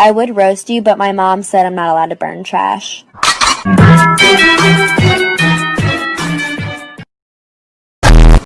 I would roast you, but my mom said I'm not allowed to burn trash.